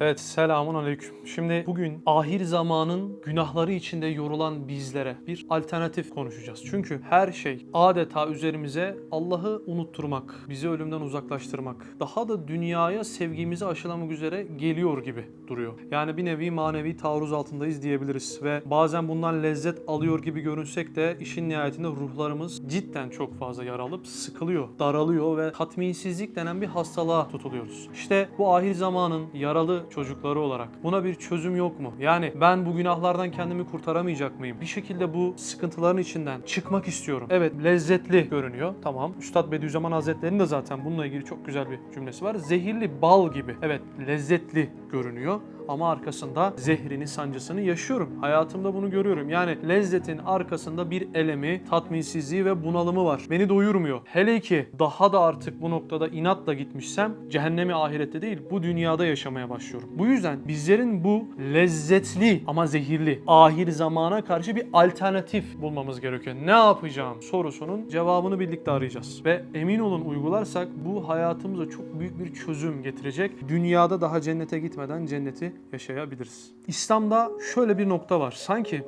Evet selamun aleyküm. Şimdi bugün ahir zamanın günahları içinde yorulan bizlere bir alternatif konuşacağız. Çünkü her şey adeta üzerimize Allah'ı unutturmak, bizi ölümden uzaklaştırmak, daha da dünyaya sevgimizi aşılamak üzere geliyor gibi duruyor. Yani bir nevi manevi taarruz altındayız diyebiliriz ve bazen bundan lezzet alıyor gibi görünsek de işin nihayetinde ruhlarımız cidden çok fazla yaralıp sıkılıyor, daralıyor ve tatminsizlik denen bir hastalığa tutuluyoruz. İşte bu ahir zamanın yaralı çocukları olarak buna bir çözüm yok mu? Yani ben bu günahlardan kendimi kurtaramayacak mıyım? Bir şekilde bu sıkıntıların içinden çıkmak istiyorum. Evet lezzetli görünüyor. Tamam. Üstad Bediüzzaman Hazretleri'nin de zaten bununla ilgili çok güzel bir cümlesi var. Zehirli bal gibi. Evet lezzetli görünüyor ama arkasında zehrini, sancısını yaşıyorum. Hayatımda bunu görüyorum. Yani lezzetin arkasında bir elemi, tatminsizliği ve bunalımı var. Beni doyurmuyor. Hele ki daha da artık bu noktada inatla gitmişsem cehennemi ahirette değil bu dünyada yaşamaya başlıyorum. Bu yüzden bizlerin bu lezzetli ama zehirli ahir zamana karşı bir alternatif bulmamız gerekiyor. Ne yapacağım sorusunun cevabını birlikte arayacağız. Ve emin olun uygularsak bu hayatımıza çok büyük bir çözüm getirecek. Dünyada daha cennete gitmeden cenneti yaşayabiliriz. İslam'da şöyle bir nokta var. Sanki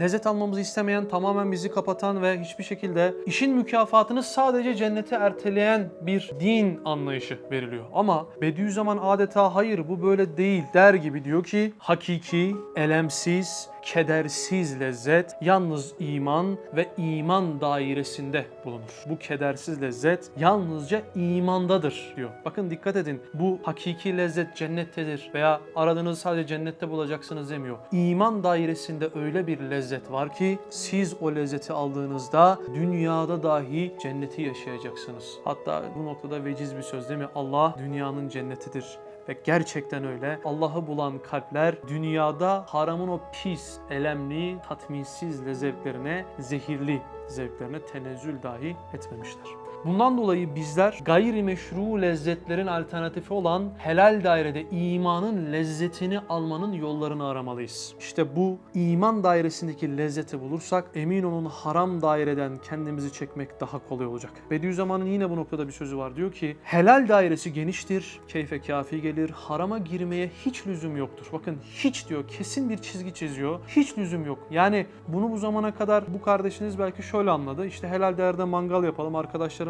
lezzet almamızı istemeyen, tamamen bizi kapatan ve hiçbir şekilde işin mükafatını sadece cennete erteleyen bir din anlayışı veriliyor. Ama Bediüzzaman adeta hayır bu böyle değil der gibi diyor ki hakiki, elemsiz, kedersiz lezzet yalnız iman ve iman dairesinde bulunur. Bu kedersiz lezzet yalnızca imandadır diyor. Bakın dikkat edin bu hakiki lezzet cennettedir veya aradığınızı sadece cennette bulacaksınız demiyor. İman dairesinde öyle bir lezzet var ki siz o lezzeti aldığınızda dünyada dahi cenneti yaşayacaksınız. Hatta bu noktada veciz bir söz değil mi? Allah dünyanın cennetidir. Ve gerçekten öyle. Allah'ı bulan kalpler dünyada haramın o pis, elemli, tatminsiz lezzetlerine, zehirli zevklerine tenezzül dahi etmemişler. Bundan dolayı bizler gayrimeşru lezzetlerin alternatifi olan helal dairede imanın lezzetini almanın yollarını aramalıyız. İşte bu iman dairesindeki lezzeti bulursak emin olun haram daireden kendimizi çekmek daha kolay olacak. Bediüzzaman'ın yine bu noktada bir sözü var. Diyor ki helal dairesi geniştir, keyfe kafi gelir, harama girmeye hiç lüzum yoktur. Bakın hiç diyor kesin bir çizgi çiziyor. Hiç lüzum yok. Yani bunu bu zamana kadar bu kardeşiniz belki şöyle anladı. İşte helal değerde mangal yapalım,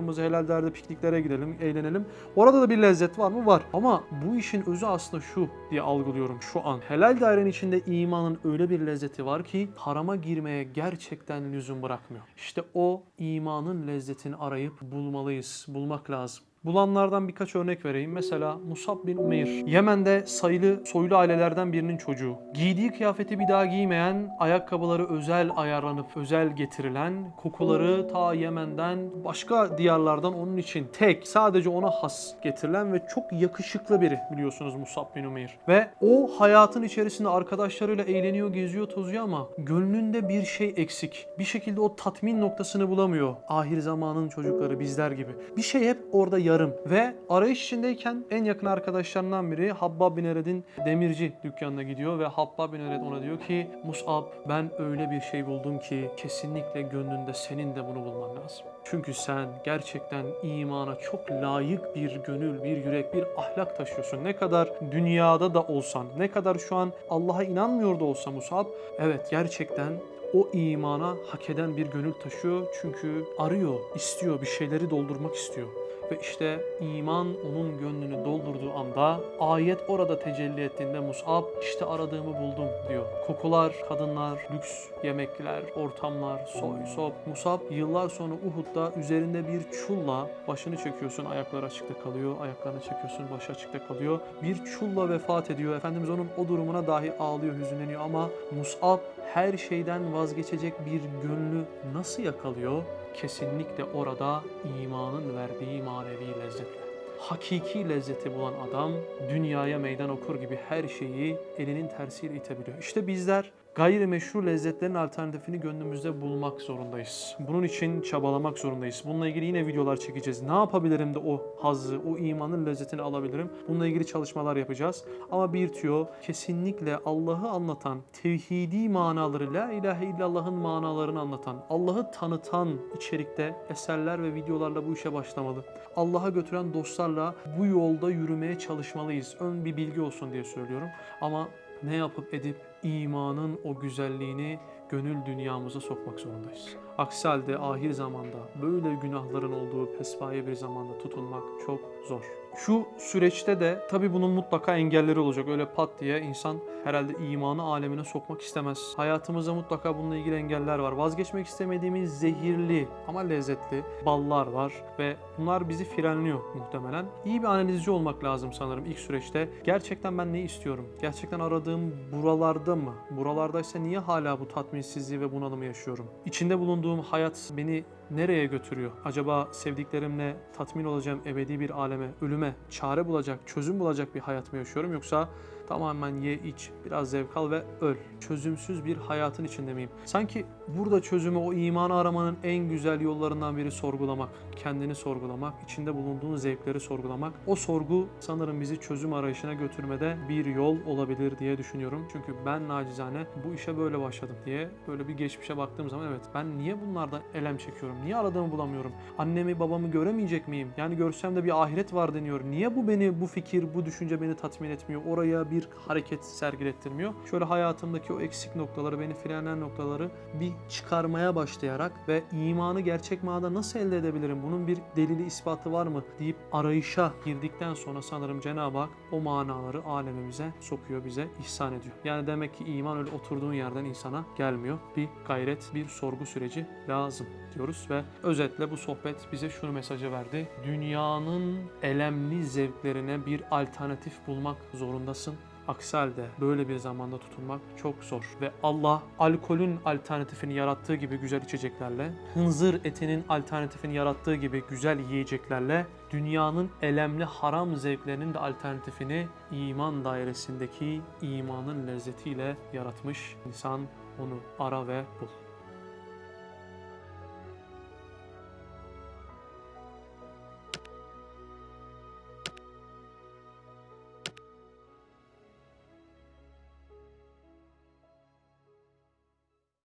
arkadaşlarımızı helal değerde pikniklere gidelim, eğlenelim. Orada da bir lezzet var mı? Var. Ama bu işin özü aslında şu diye algılıyorum şu an. Helal dairenin içinde imanın öyle bir lezzeti var ki harama girmeye gerçekten lüzum bırakmıyor. İşte o imanın lezzetini arayıp bulmalıyız, bulmak lazım. Bulanlardan birkaç örnek vereyim. Mesela Musab bin Umeyr. Yemen'de sayılı soylu ailelerden birinin çocuğu. Giydiği kıyafeti bir daha giymeyen, ayakkabıları özel ayarlanıp özel getirilen, kokuları ta Yemen'den başka diyarlardan onun için tek, sadece ona has getirilen ve çok yakışıklı biri biliyorsunuz Musab bin Umeyr. Ve o hayatın içerisinde arkadaşlarıyla eğleniyor, geziyor, tozuyor ama gönlünde bir şey eksik. Bir şekilde o tatmin noktasını bulamıyor. Ahir zamanın çocukları bizler gibi. Bir şey hep orada yarım ve arayış içindeyken en yakın arkadaşlarından biri Habbab bin Ered'in demirci dükkanına gidiyor ve Habbab bin Ered ona diyor ki Mus'ab ben öyle bir şey buldum ki kesinlikle gönlünde senin de bunu bulman lazım. Çünkü sen gerçekten imana çok layık bir gönül, bir yürek, bir ahlak taşıyorsun. Ne kadar dünyada da olsan, ne kadar şu an Allah'a inanmıyor da olsa Musab, evet gerçekten o imana hak eden bir gönül taşıyor. Çünkü arıyor, istiyor, bir şeyleri doldurmak istiyor. Ve işte iman onun gönlünü doldurduğu anda ayet orada tecelli ettiğinde Mus'ab işte aradığımı buldum diyor. Kokular, kadınlar, lüks yemekler, ortamlar, soy, sop. Mus'ab yıllar sonra Uhud'da üzerinde bir çulla başını çekiyorsun ayakları açıkta kalıyor. Ayaklarını çekiyorsun başı açıkta kalıyor. Bir çulla vefat ediyor. Efendimiz onun o durumuna dahi ağlıyor, hüzünleniyor ama Mus'ab her şeyden vazgeçecek bir gönlü nasıl yakalıyor? Kesinlikle orada imanın verdiği manevi lezzetle. Hakiki lezzeti bulan adam dünyaya meydan okur gibi her şeyi elinin tersiyle itebiliyor. İşte bizler gayrimeşru lezzetlerin alternatifini gönlümüzde bulmak zorundayız. Bunun için çabalamak zorundayız. Bununla ilgili yine videolar çekeceğiz. Ne yapabilirim de o hazzı, o imanın lezzetini alabilirim? Bununla ilgili çalışmalar yapacağız. Ama bir tüyo kesinlikle Allah'ı anlatan, tevhidi manaları, la ilahe illallah'ın manalarını anlatan, Allah'ı tanıtan içerikte eserler ve videolarla bu işe başlamalı. Allah'a götüren dostlarla bu yolda yürümeye çalışmalıyız. Ön bir bilgi olsun diye söylüyorum. Ama ne yapıp edip imanın o güzelliğini gönül dünyamıza sokmak zorundayız. Aksi halde ahir zamanda böyle günahların olduğu pespaye bir zamanda tutulmak çok zor. Şu süreçte de tabii bunun mutlaka engelleri olacak. Öyle pat diye insan herhalde imanı alemine sokmak istemez. Hayatımızda mutlaka bununla ilgili engeller var. Vazgeçmek istemediğimiz zehirli ama lezzetli ballar var ve bunlar bizi frenliyor muhtemelen. İyi bir analizci olmak lazım sanırım ilk süreçte. Gerçekten ben ne istiyorum? Gerçekten aradığım buralarda mı? Buralardaysa niye hala bu tatminsizliği ve bunalımı yaşıyorum? İçinde bulunduğum hayat beni nereye götürüyor? Acaba sevdiklerimle tatmin olacağım ebedi bir aleme, ölüme çare bulacak, çözüm bulacak bir hayat mı yaşıyorum yoksa tamamen ye iç, biraz zevk al ve öl. Çözümsüz bir hayatın içinde miyim? Sanki burada çözümü o imanı aramanın en güzel yollarından biri sorgulamak. Kendini sorgulamak, içinde bulunduğun zevkleri sorgulamak. O sorgu sanırım bizi çözüm arayışına götürmede bir yol olabilir diye düşünüyorum. Çünkü ben nacizane bu işe böyle başladım diye böyle bir geçmişe baktığım zaman evet ben niye bunlardan elem çekiyorum? Niye aradığımı bulamıyorum? Annemi babamı göremeyecek miyim? Yani görsem de bir ahiret var deniyor. Niye bu beni, bu fikir, bu düşünce beni tatmin etmiyor? Oraya bir hareket sergilettirmiyor. Şöyle hayatımdaki o eksik noktaları, beni frenleyen noktaları bir çıkarmaya başlayarak ve imanı gerçek manada nasıl elde edebilirim? Bunun bir delili, ispatı var mı? deyip arayışa girdikten sonra sanırım Cenab-ı Hak o manaları alemimize sokuyor, bize ihsan ediyor. Yani demek ki iman öyle oturduğun yerden insana gelmiyor. Bir gayret, bir sorgu süreci lazım diyoruz ve özetle bu sohbet bize şunu mesajı verdi. Dünyanın elemli zevklerine bir alternatif bulmak zorundasın. Aksi halde böyle bir zamanda tutulmak çok zor. Ve Allah alkolün alternatifini yarattığı gibi güzel içeceklerle, hınzır etinin alternatifini yarattığı gibi güzel yiyeceklerle, dünyanın elemli haram zevklerinin de alternatifini iman dairesindeki imanın lezzetiyle yaratmış. İnsan onu ara ve bul.